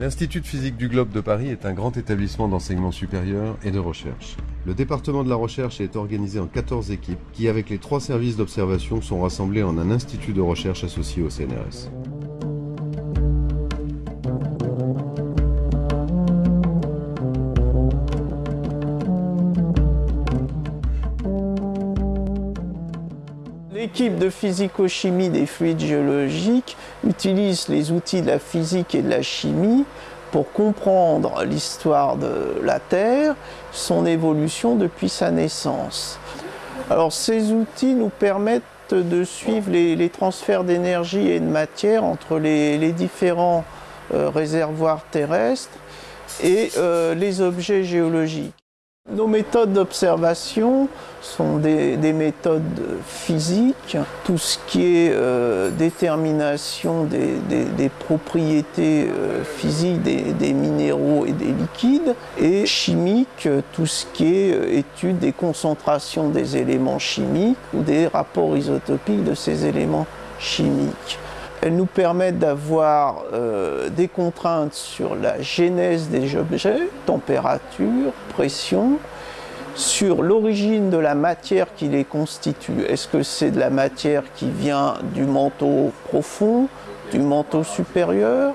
L'Institut de physique du globe de Paris est un grand établissement d'enseignement supérieur et de recherche. Le département de la recherche est organisé en 14 équipes qui, avec les trois services d'observation, sont rassemblés en un institut de recherche associé au CNRS. L'équipe de physico-chimie des fluides géologiques utilise les outils de la physique et de la chimie pour comprendre l'histoire de la Terre, son évolution depuis sa naissance. Alors ces outils nous permettent de suivre les, transferts d'énergie et de matière entre les, différents euh, réservoirs terrestres et euh, les objets géologiques. Nos méthodes d'observation sont des, méthodes physiques, tout ce qui est euh, détermination des, propriétés euh, physiques des, minéraux et des liquides, et chimique, tout ce qui est euh, étude des concentrations des éléments chimiques ou des rapports isotopiques de ces éléments chimiques. Elles nous permettent d'avoir euh, des contraintes sur la genèse des objets, température, pression, sur l'origine de la matière qui les constitue. Est-ce que c'est de la matière qui vient du manteau profond, du manteau supérieur?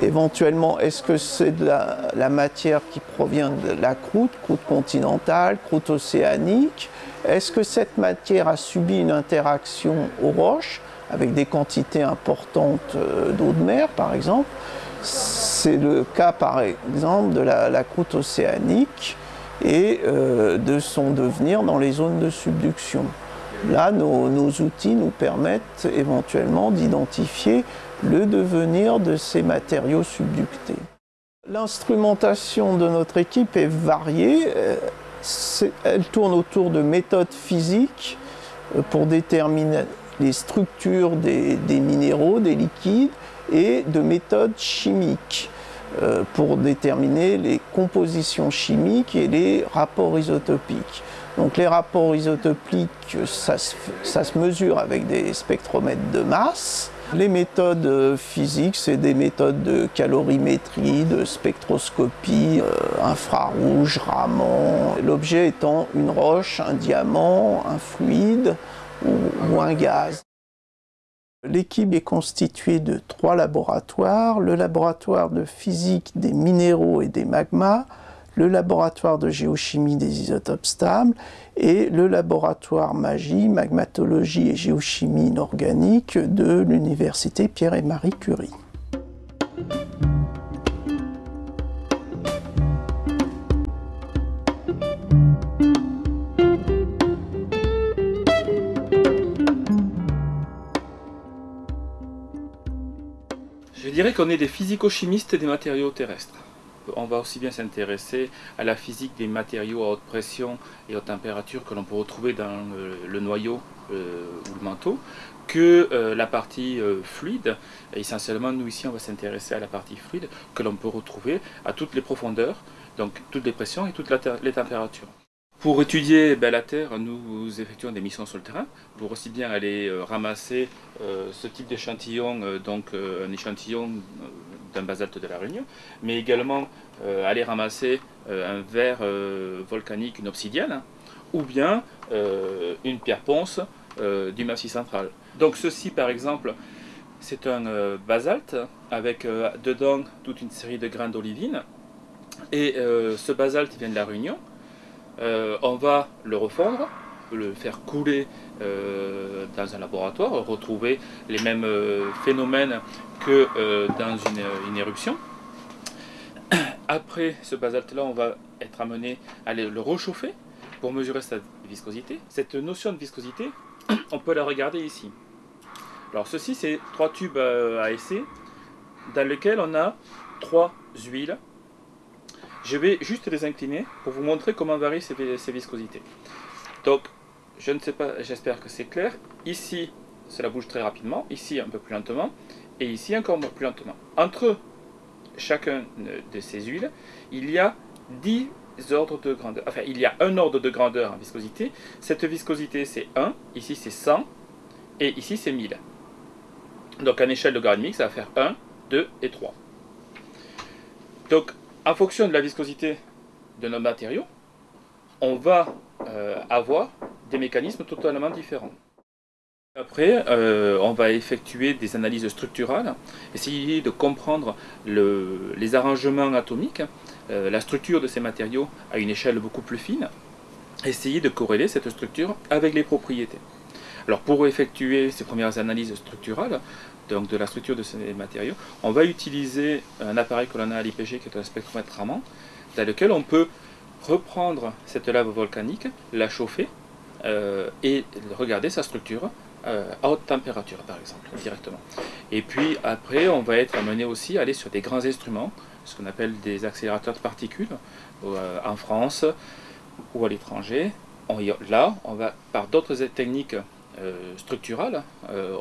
Éventuellement, est-ce que c'est de la, la, matière qui provient de la croûte, croûte continentale, croûte océanique? Est-ce que cette matière a subi une interaction aux roches? Avec des quantités importantes euh, d'eau de mer, par exemple. C'est le cas, par exemple, de la, croûte océanique et euh, de son devenir dans les zones de subduction. Là, nos, outils nous permettent éventuellement d'identifier le devenir de ces matériaux subductés. L'instrumentation de notre équipe est variée. Euh, elle tourne autour de méthodes physiques pour déterminer les structures des, minéraux, des liquides et de méthodes chimiques euh, pour déterminer les compositions chimiques et les rapports isotopiques. Donc les rapports isotopiques, ça se, mesure avec des spectromètres de masse. Les méthodes euh, physiques, c'est des méthodes de calorimétrie, de spectroscopie, euh, infrarouge, Raman. L'objet étant une roche, un diamant, un fluide, ou, un gaz. L'équipe est constituée de trois laboratoires, le laboratoire de physique des minéraux et des magmas, le laboratoire de géochimie des isotopes stables et le laboratoire magie, magmatologie et géochimie inorganique de l'université Pierre et Marie Curie. Dirais qu'on est des physico-chimistes des matériaux terrestres. On va aussi bien s'intéresser à la physique des matériaux à haute pression et haute température que l'on peut retrouver dans le, noyau euh, ou le manteau que euh, la partie euh, fluide. essentiellement, nous ici, on va s'intéresser à la partie fluide que l'on peut retrouver à toutes les profondeurs, donc toutes les pressions et toutes les températures. Pour étudier ben, la Terre, nous effectuons des missions sur le terrain pour aussi bien aller euh, ramasser euh, ce type d'échantillon, euh, donc un échantillon d'un basalte de la Réunion, mais également aller ramasser un verre volcanique, une obsidienne, ou bien une pierre ponce du massif central. Donc ceci par exemple, c'est un basalte avec dedans toute une série de grains d'olivine, et ce basalte vient de la Réunion, euh, on va le refondre, le faire couler euh, dans un laboratoire, retrouver les mêmes euh, phénomènes que dans une, éruption. Après ce basalte-là, on va être amené à le rechauffer pour mesurer sa viscosité. Cette notion de viscosité, on peut la regarder ici. Alors ceci, c'est trois tubes à essai dans lesquels on a trois huiles je vais juste les incliner pour vous montrer comment varient ces, viscosités. Donc, je ne sais pas, j'espère que c'est clair. Ici, cela bouge très rapidement, ici un peu plus lentement, et ici encore plus lentement. Entre chacun de ces huiles, il y a 10 ordres de grandeur. Enfin, il y a un ordre de grandeur en viscosité. Cette viscosité, c'est 1, ici c'est 100, et ici c'est 1000. Donc, à échelle logarithmique, ça va faire 1, 2 et 3. Donc, en fonction de la viscosité de nos matériaux, on va euh, avoir des mécanismes totalement différents. Après, euh, on va effectuer des analyses structurales, essayer de comprendre les arrangements atomiques, euh, la structure de ces matériaux à une échelle beaucoup plus fine, essayer de corréler cette structure avec les propriétés. Alors pour effectuer ces premières analyses structurales, donc de la structure de ces matériaux, on va utiliser un appareil que l'on a à l'IPG qui est un spectromètre Raman, dans lequel on peut reprendre cette lave volcanique, la chauffer euh, et regarder sa structure euh, à haute température par exemple, directement. Et puis après, on va être amené aussi à aller sur des grands instruments, ce qu'on appelle des accélérateurs de particules, euh, en France ou à l'étranger. Là, on va, par d'autres techniques structurales,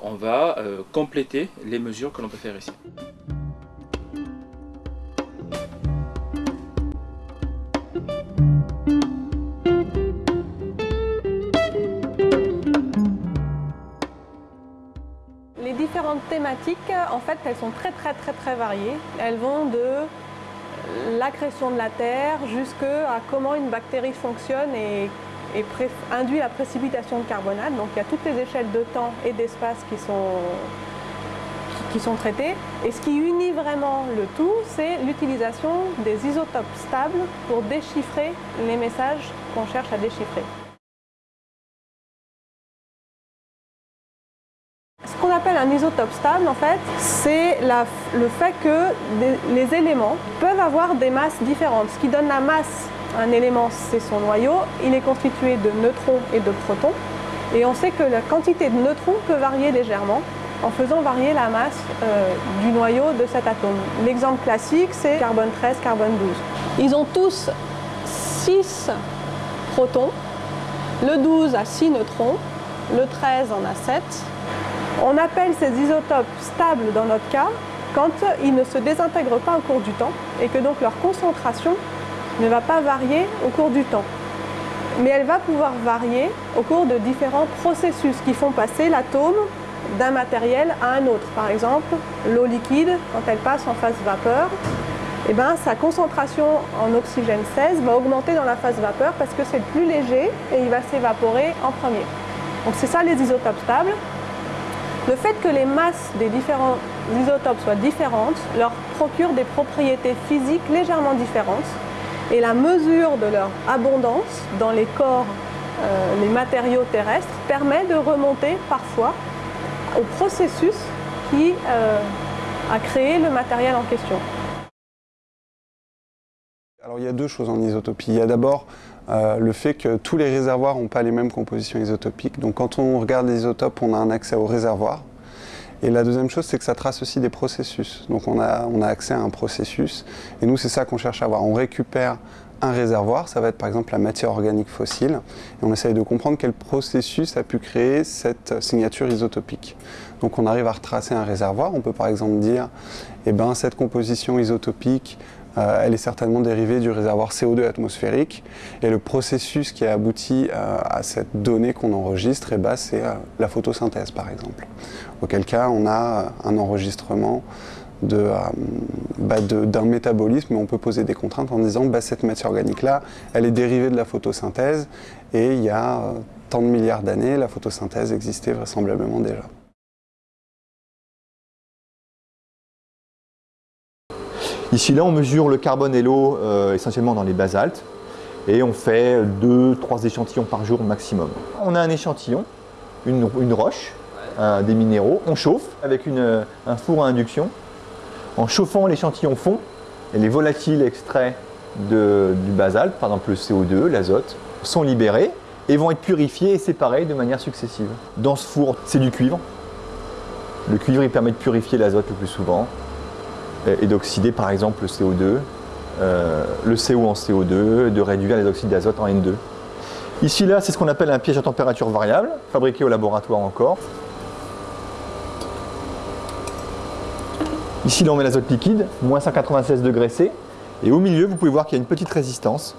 on va compléter les mesures que l'on peut faire ici. thématiques, en fait, elles sont très très très très variées. Elles vont de l'accrétion de la terre jusqu'à comment une bactérie fonctionne et, induit la précipitation de carbonate. Donc il y a toutes les échelles de temps et d'espace qui sont, qui sont traitées. Et ce qui unit vraiment le tout, c'est l'utilisation des isotopes stables pour déchiffrer les messages qu'on cherche à déchiffrer. appelle un isotope stable, en fait, c'est le fait que les éléments peuvent avoir des masses différentes. Ce qui donne la masse un élément, c'est son noyau. Il est constitué de neutrons et de protons. Et on sait que la quantité de neutrons peut varier légèrement en faisant varier la masse euh, du noyau de cet atome. L'exemple classique, c'est carbone 13, carbone 12. Ils ont tous 6 protons, le 12 a 6 neutrons, le 13 en a 7, on appelle ces isotopes stables dans notre cas quand ils ne se désintègrent pas au cours du temps et que donc leur concentration ne va pas varier au cours du temps. Mais elle va pouvoir varier au cours de différents processus qui font passer l'atome d'un matériel à un autre. Par exemple, l'eau liquide, quand elle passe en phase vapeur, eh ben, sa concentration en oxygène 16 va augmenter dans la phase vapeur parce que c'est le plus léger et il va s'évaporer en premier. Donc c'est ça les isotopes stables. Le fait que les masses des différents isotopes soient différentes leur procure des propriétés physiques légèrement différentes et la mesure de leur abondance dans les corps, euh, les matériaux terrestres, permet de remonter parfois au processus qui euh, a créé le matériel en question. Alors il y a deux choses en isotopie. Il y a d'abord euh, le fait que tous les réservoirs n'ont pas les mêmes compositions isotopiques. Donc quand on regarde les isotopes, on a un accès au réservoir. Et la deuxième chose, c'est que ça trace aussi des processus. Donc on a, on a accès à un processus. Et nous, c'est ça qu'on cherche à voir. On récupère un réservoir, ça va être par exemple la matière organique fossile, et on essaye de comprendre quel processus a pu créer cette signature isotopique. Donc on arrive à retracer un réservoir, on peut par exemple dire, eh ben, cette composition isotopique elle est certainement dérivée du réservoir CO2 atmosphérique. Et le processus qui a abouti euh, à cette donnée qu'on enregistre, eh ben, c'est euh, la photosynthèse par exemple. Auquel cas, on a un enregistrement bah, d'un métabolisme, mais on peut poser des contraintes en disant bah, cette matière organique-là, elle est dérivée de la photosynthèse, et il y a tant de milliards d'années, la photosynthèse existait vraisemblablement déjà. Ici, là, on mesure le carbone et l'eau euh, essentiellement dans les basaltes et on fait 2-3 échantillons par jour maximum. On a un échantillon, une, roche, des minéraux, on chauffe avec un four à induction. En chauffant, l'échantillon fond et les volatiles extraits du basalte, par exemple le CO2, l'azote, sont libérés et vont être purifiés et séparés de manière successive. Dans ce four, c'est du cuivre. Le cuivre il permet de purifier l'azote le plus souvent et d'oxyder par exemple le CO2, euh, le CO en CO2, de réduire les oxydes d'azote en N2. Ici là, c'est ce qu'on appelle un piège à température variable, fabriqué au laboratoire encore. Ici là, on met l'azote liquide, moins 196 degrés C, et au milieu, vous pouvez voir qu'il y a une petite résistance,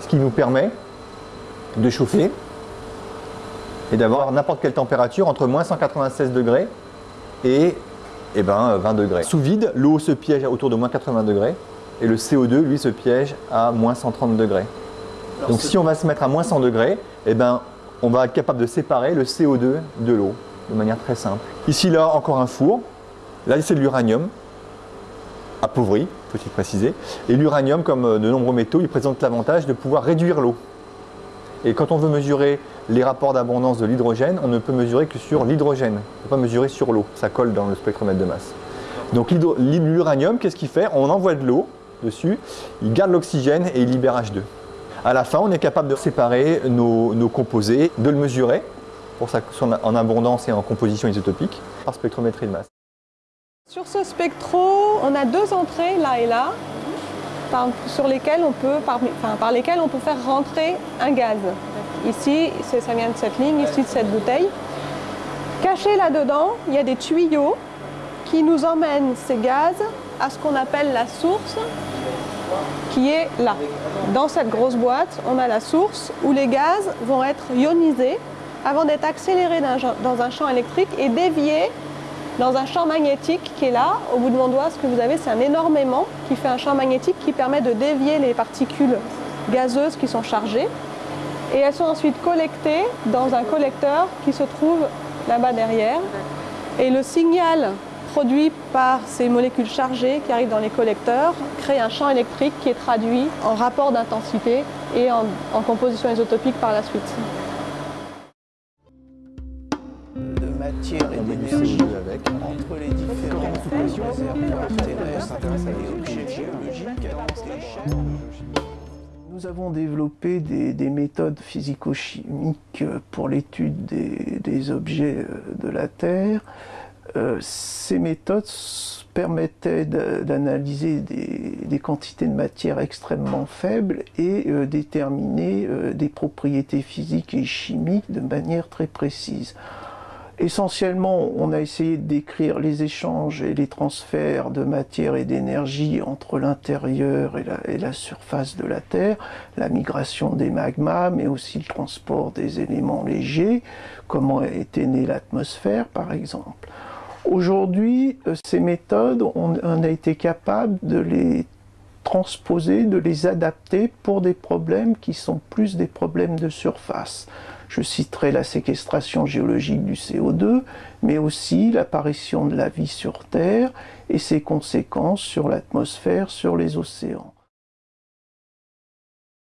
ce qui nous permet de chauffer et d'avoir n'importe quelle température entre moins 196 degrés et eh ben, 20 degrés. Sous vide, l'eau se piège autour de moins 80 degrés et le CO2, lui, se piège à moins 130 degrés. Donc si on va se mettre à moins 100 degrés, eh ben, on va être capable de séparer le CO2 de l'eau de manière très simple. Ici, là, encore un four. Là, c'est de l'uranium, appauvri, faut-il préciser. Et l'uranium, comme euh, de nombreux métaux, il présente l'avantage de pouvoir réduire l'eau. Et quand on veut mesurer les rapports d'abondance de l'hydrogène, on ne peut mesurer que sur l'hydrogène. On ne peut pas mesurer sur l'eau, ça colle dans le spectromètre de masse. Donc l'uranium, qu'est-ce qu'il fait? On envoie de l'eau dessus, il garde l'oxygène et il libère H2. À la fin, on est capable de séparer nos, composés, de le mesurer pour sa, en abondance et en composition isotopique par spectrométrie de masse. Sur ce spectro, on a deux entrées là et là, par, sur lesquelles on peut, par, par lesquelles on peut faire rentrer un gaz. Ici, ça vient de cette ligne, ici de cette bouteille. Caché là-dedans, il y a des tuyaux qui nous emmènent ces gaz à ce qu'on appelle la source, qui est là. Dans cette grosse boîte, on a la source où les gaz vont être ionisés avant d'être accélérés dans un champ électrique et déviés dans un champ magnétique qui est là, au bout de mon doigt, ce que vous avez, c'est un énorme aimant qui fait un champ magnétique qui permet de dévier les particules gazeuses qui sont chargées. Et elles sont ensuite collectées dans un collecteur qui se trouve là-bas derrière. Et le signal produit par ces molécules chargées qui arrivent dans les collecteurs crée un champ électrique qui est traduit en rapport d'intensité et en, en composition isotopique par la suite. Et d'énergie entre les différents réservoirs terrestres et objets géologiques Nous avons développé des, méthodes physico-chimiques pour l'étude des, objets euh, de la Terre. Euh, ces méthodes permettaient d'analyser des, quantités de matière extrêmement faibles et euh, déterminer des propriétés physiques et chimiques de manière très précise. Essentiellement, on a essayé de décrire les échanges et les transferts de matière et d'énergie entre l'intérieur et, la, surface de la Terre, la migration des magmas, mais aussi le transport des éléments légers, comment était née l'atmosphère par exemple. Aujourd'hui, euh, ces méthodes, on a été capable de les transposer, de les adapter pour des problèmes qui sont plus des problèmes de surface. Je citerai la séquestration géologique du CO2, mais aussi l'apparition de la vie sur Terre et ses conséquences sur l'atmosphère, sur les océans.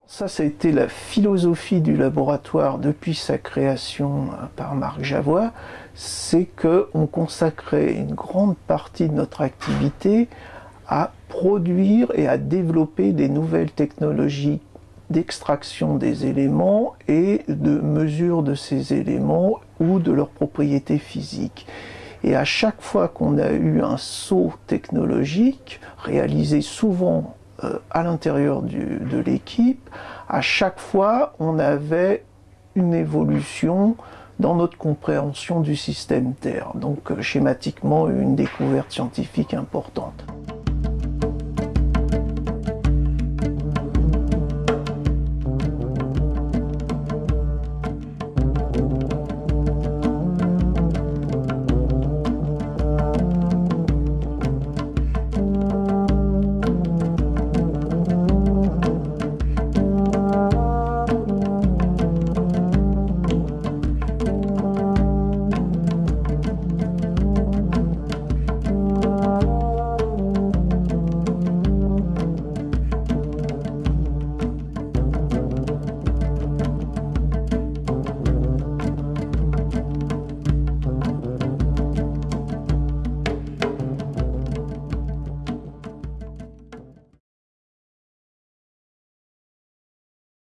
Ça, ça a été la philosophie du laboratoire depuis sa création euh, par Marc Javois, c'est qu'on consacrait une grande partie de notre activité à produire et à développer des nouvelles technologies d'extraction des éléments et de mesure de ces éléments ou de leurs propriétés physiques. Et à chaque fois qu'on a eu un saut technologique, réalisé souvent euh, à l'intérieur de l'équipe, à chaque fois on avait une évolution dans notre compréhension du système Terre. Donc euh, schématiquement une découverte scientifique importante.